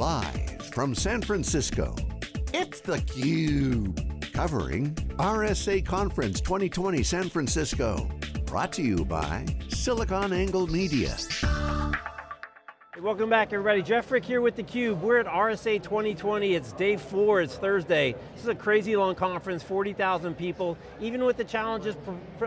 Live from San Francisco, it's theCUBE. Covering RSA Conference 2020 San Francisco. Brought to you by SiliconANGLE Media. Welcome back everybody. Jeff Frick here with theCUBE. We're at RSA 2020, it's day four, it's Thursday. This is a crazy long conference, 40,000 people. Even with the challenges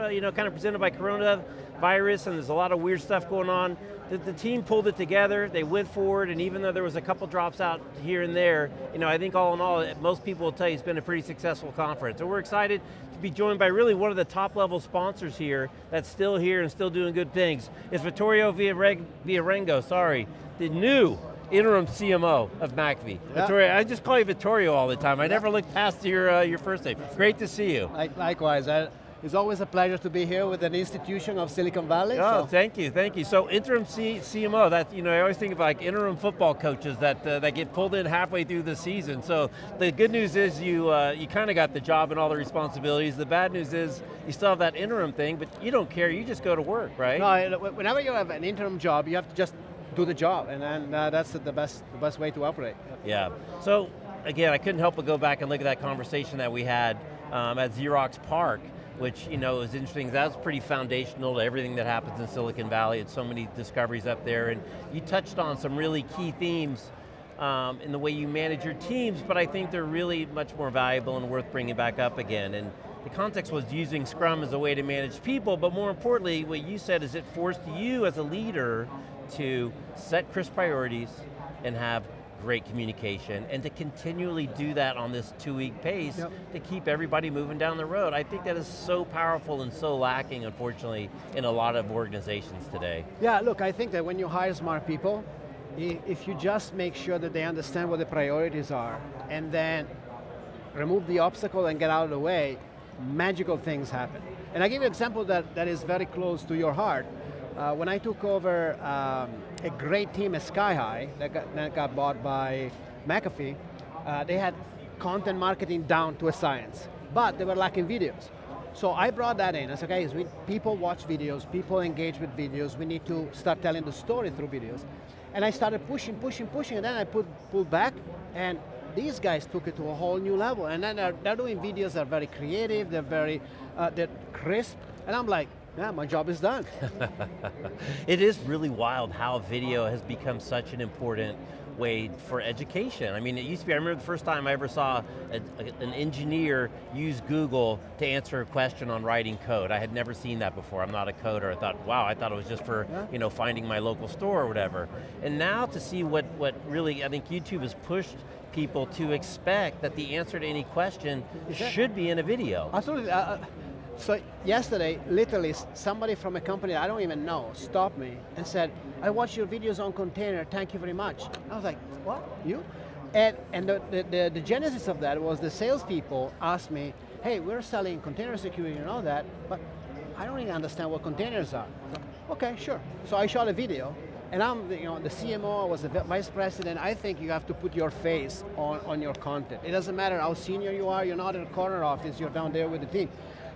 you know, kind of presented by coronavirus virus, and there's a lot of weird stuff going on, the, the, team pulled it together, they went forward, and even though there was a couple drops out here and there, you know, I think all in all, most people will tell you it's been a pretty successful conference. So we're excited to be joined by really one of the top level sponsors here that's still here and still doing good things. It's Vittorio Viarengo, sorry, the new interim CMO of McAfee. Yeah. Vittorio, I just call you Vittorio all the time. I yeah. never look past your, uh, your first name. Great to see you. Likewise. I it's always a pleasure to be here with an institution of Silicon Valley. Oh, so. thank you, thank you. So interim C CMO, that, you know, I always think of like interim football coaches that, uh, that get pulled in halfway through the season. So the good news is you, uh, you kind of got the job and all the responsibilities. The bad news is you still have that interim thing, but you don't care, you just go to work, right? No, whenever you have an interim job, you have to just do the job, and then uh, that's the best, the best way to operate. Yeah, so again, I couldn't help but go back and look at that conversation that we had um, at Xerox PARC, which you know is interesting. That's pretty foundational to everything that happens in Silicon Valley. It's so many discoveries up there, and you touched on some really key themes um, in the way you manage your teams, but I think they're really much more valuable and worth bringing back up again. And the context was using Scrum as a way to manage people, but more importantly, what you said is it forced you as a leader to set crisp priorities and have great communication, and to continually do that on this two-week pace yep. to keep everybody moving down the road. I think that is so powerful and so lacking, unfortunately, in a lot of organizations today. Yeah, look, I think that when you hire smart people, if you just make sure that they understand what the priorities are, and then remove the obstacle and get out of the way, magical things happen. And I give you an example that, that is very close to your heart. Uh, when I took over um, a great team at SkyHigh that got, that got bought by McAfee, uh, they had content marketing down to a science, but they were lacking videos. So I brought that in. I said, okay, we, people watch videos, people engage with videos, we need to start telling the story through videos. And I started pushing, pushing, pushing, and then I put, pulled back, and these guys took it to a whole new level. And then they're, they're doing videos that are very creative, they're very, uh, they're crisp, and I'm like, yeah, my job is done. it is really wild how video has become such an important way for education. I mean, it used to be, I remember the first time I ever saw a, a, an engineer use Google to answer a question on writing code. I had never seen that before. I'm not a coder. I thought, wow, I thought it was just for yeah. you know, finding my local store or whatever. And now to see what, what really, I think YouTube has pushed people to expect that the answer to any question should be in a video. Absolutely. Uh, uh so yesterday, literally, somebody from a company I don't even know stopped me and said, I watched your videos on container, thank you very much. I was like, what, you? And, and the, the, the, the genesis of that was the salespeople asked me, hey, we're selling container security and all that, but I don't even understand what containers are. Okay, sure. So I shot a video, and I'm you know, the CMO, I was the vice president, I think you have to put your face on, on your content. It doesn't matter how senior you are, you're not in a corner office, you're down there with the team.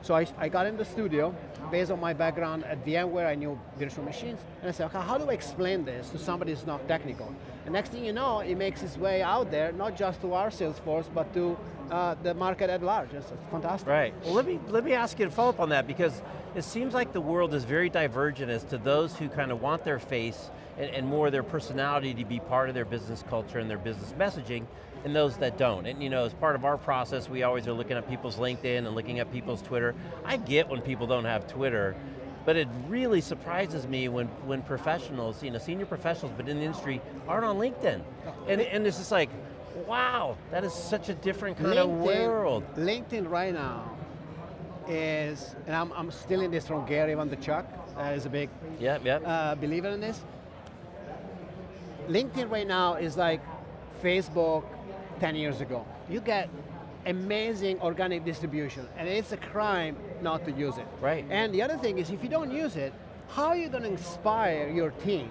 So I, I got in the studio, based on my background at VMware, I knew virtual machines, and I said, okay, how do I explain this to somebody who's not technical? And next thing you know, it makes its way out there, not just to our sales force, but to uh, the market at large. It's, fantastic. Right, well let me, let me ask you to follow up on that, because it seems like the world is very divergent as to those who kind of want their face and, and more their personality to be part of their business culture and their business messaging, and those that don't. And you know, as part of our process, we always are looking at people's LinkedIn and looking at people's Twitter. I get when people don't have Twitter, but it really surprises me when, when professionals, you know, senior professionals, but in the industry, aren't on LinkedIn. And, and it's just like, wow, that is such a different kind LinkedIn, of world. LinkedIn right now is, and I'm, I'm stealing this from Gary Vaynerchuk, that is a big yep, yep. Uh, believer in this. LinkedIn right now is like Facebook 10 years ago. You get amazing organic distribution, and it's a crime not to use it. Right. And the other thing is, if you don't use it, how are you going to inspire your team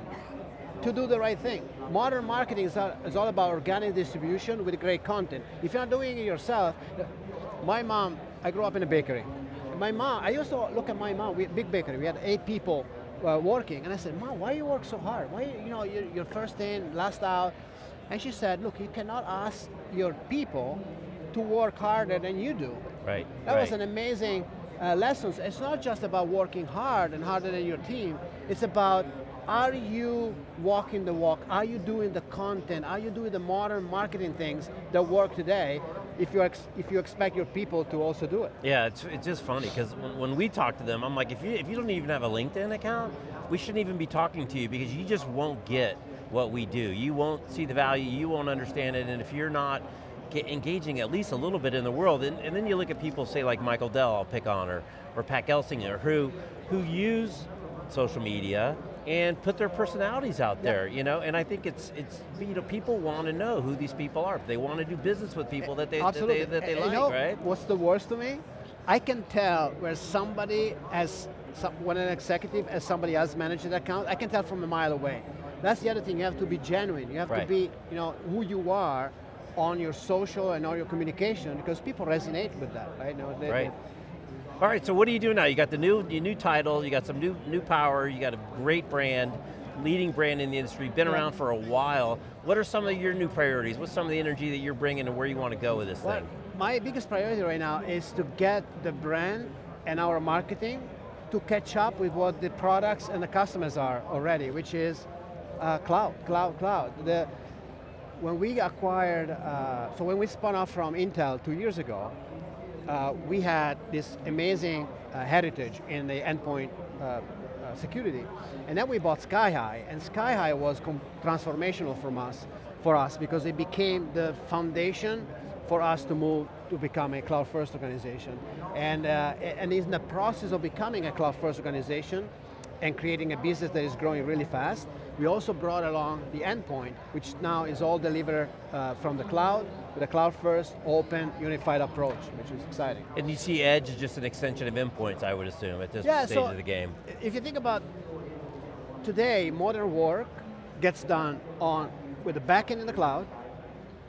to do the right thing? Modern marketing is all, about organic distribution with great content. If you're not doing it yourself, my mom, I grew up in a bakery. My mom, I used to look at my mom, we had a big bakery, we had eight people uh, working, and I said, Mom, why you work so hard? Why, you know, you're, you're first in, last out, And she said, look, you cannot ask your people to work harder than you do. Right, That right. was an amazing uh, lesson. It's not just about working hard and harder than your team, it's about are you walking the walk? Are you doing the content? Are you doing the modern marketing things that work today if you, ex if you expect your people to also do it? Yeah, it's, it's just funny, because when, when we talk to them, I'm like, if you, if you don't even have a LinkedIn account, we shouldn't even be talking to you because you just won't get what we do. You won't see the value, you won't understand it, and if you're not engaging at least a little bit in the world, and, and then you look at people, say like Michael Dell, I'll pick on, or, or Pat Gelsinger, who, who use social media and put their personalities out there, you know, and I think it's, it's you know, people want to know who these people are. They want to do business with people that they, that Absolutely. they, that they like, know, right? What's the worst to me? I can tell where somebody as some, when an executive as somebody else managing the account, I can tell from a mile away. That's the other thing, you have to be genuine. You have Right. to be, you know, who you are on your social and on your communication because people resonate with that, right? No, they- Right. All right, so what are you doing now? You got the new, your new title, you got some new, new power, you got a great brand, leading brand in the industry, been Yeah. around for a while. What are some of your new priorities? What's some of the energy that you're bringing and where you want to go with this Well, thing? my biggest priority right now is to get the brand and our marketing to catch up with what the products and the customers are already, which is uh, cloud, cloud, cloud. The, when we acquired, uh, so when we spun off from Intel two years ago, uh, we had this amazing uh, heritage in the endpoint uh, uh, security. And then we bought SkyHigh, and SkyHigh was transformational from us, for us because it became the foundation for us to move to become a cloud first organization. And, uh, and in the process of becoming a cloud first organization and creating a business that is growing really fast, we also brought along the endpoint, which now is all delivered uh, from the cloud, with a cloud first, open, unified approach, which is exciting. And you see Edge is just an extension of endpoints, I would assume, at this Yeah, stage so- of the game. If you think about today, modern work gets done on with the backend in the cloud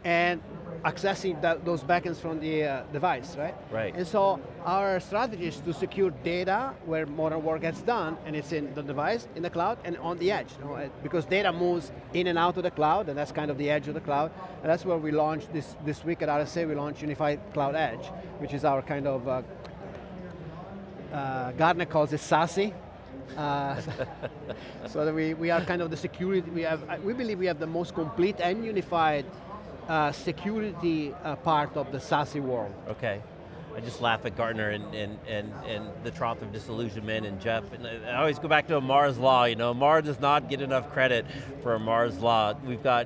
and accessing that, those backends from the uh, device, right? Right. And so our strategy is to secure data where modern work gets done, and it's in the device, in the cloud, and on the edge. you know, because data moves in and out of the cloud, and that's kind of the edge of the cloud. And that's where we launched this, this week at RSA, we launched Unified Cloud Edge, which is our kind of uh, uh, Gartner calls it SASE. Uh, so that we, we are kind of the security, we, have, we believe we have the most complete and unified uh, security uh, part of the SASE world. Okay. I just laugh at Gartner and, and, and, and the trough of disillusionment and Jeff, and I always go back to Amara's Law, you know, Amara does not get enough credit for Amara's Law. We've got,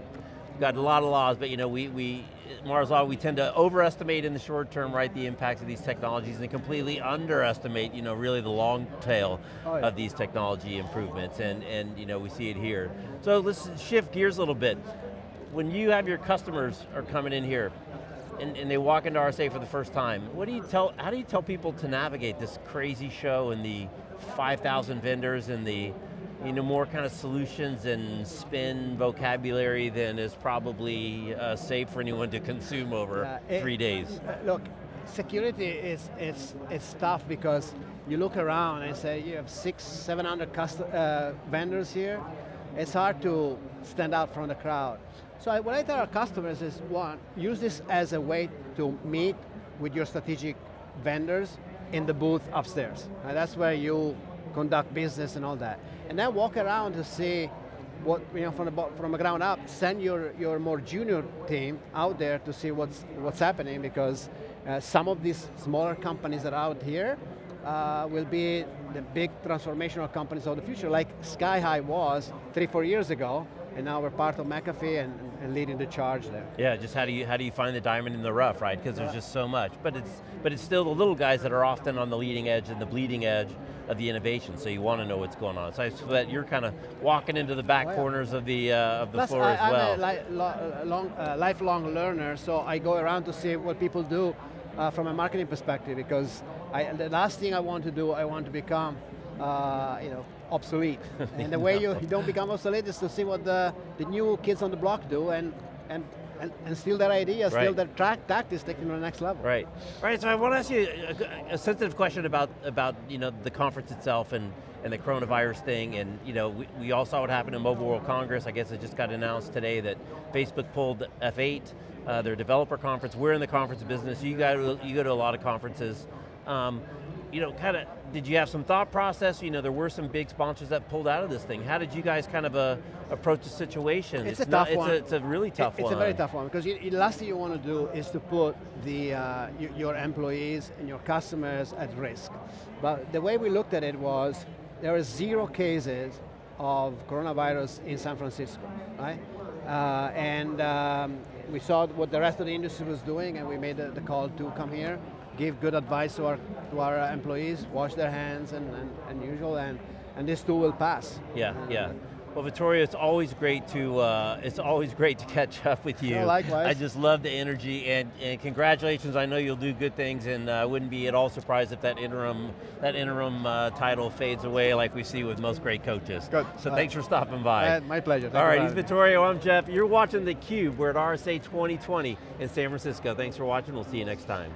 we've got a lot of laws, but you know, we, we, Amara's Law, we tend to overestimate in the short term, right, the impacts of these technologies and completely underestimate, you know, really the long tail Oh, yeah. of these technology improvements, and, and you know, we see it here. So let's shift gears a little bit. When you have your customers are coming in here, and, and they walk into RSA for the first time, what do you tell, how do you tell people to navigate this crazy show and the 5,000 vendors and the you know, more kind of solutions and spin vocabulary than is probably uh, safe for anyone to consume over Uh, it- three days? Uh, look, security is it's it's tough because you look around and say you have six, seven hundred cust- uh, vendors here. It's hard to stand out from the crowd. So I, what I tell our customers is one, use this as a way to meet with your strategic vendors in the booth upstairs. And that's where you conduct business and all that. And then walk around to see what you know from the from the ground up. Send your your more junior team out there to see what's what's happening because uh, some of these smaller companies that are out here uh, will be the big transformational companies of the future, like Sky High was three four years ago, and now we're part of McAfee and, and leading the charge there. Yeah, just how do you how do you find the diamond in the rough, right? Because there's just so much. But it's but it's still the little guys that are often on the leading edge and the bleeding edge of the innovation. So you want to know what's going on. So I so that you're kind of walking into the back Oh, yeah. corners of the uh, of the Plus, floor I, as well. I'm a li lo- long, uh, lifelong learner, so I go around to see what people do uh, from a marketing perspective because I, the last thing I want to do, I want to become uh, you know, obsolete. and the way you, you don't become obsolete is to see what the, the new kids on the block do and, and, and, and steal their ideas, steal Right. their track tactics, take them to the next level. Right. All right, so I want to ask you a, a sensitive question about, about you know, the conference itself and, and the coronavirus thing, and you know, we, we all saw what happened in Mobile World Congress. I guess it just got announced today that Facebook pulled F8, uh, their developer conference. We're in the conference business. You go to, you go to a lot of conferences. Um, you know, kind of, did you have some thought process? You know, there were some big sponsors that pulled out of this thing. How did you guys kind of uh, approach the situation? It's a not- tough one. It's a, it's a really tough It- one. It's a very tough one because the last thing you want to do is to put the uh, your employees and your customers at risk. But the way we looked at it was there are zero cases of coronavirus in San Francisco, right? Uh, and um, we saw what the rest of the industry was doing, and we made the, the call to come here, give good advice to our to our uh, employees, wash their hands and, and, and usual, and and this too will pass. Yeah, Uh, yeah. Well, Vittorio, it's always great to uh, it's always great to catch up with you. Yeah, likewise. I just love the energy and, and congratulations. I know you'll do good things, and I uh, wouldn't be at all surprised if that interim that interim uh, title fades away like we see with most great coaches. Good. So Uh, thanks for stopping by. Uh, my pleasure. Thank all right, he's. Vittorio. I'm Jeff. You're watching theCUBE. We're at RSA 2020 in San Francisco. Thanks for watching. We'll see you next time.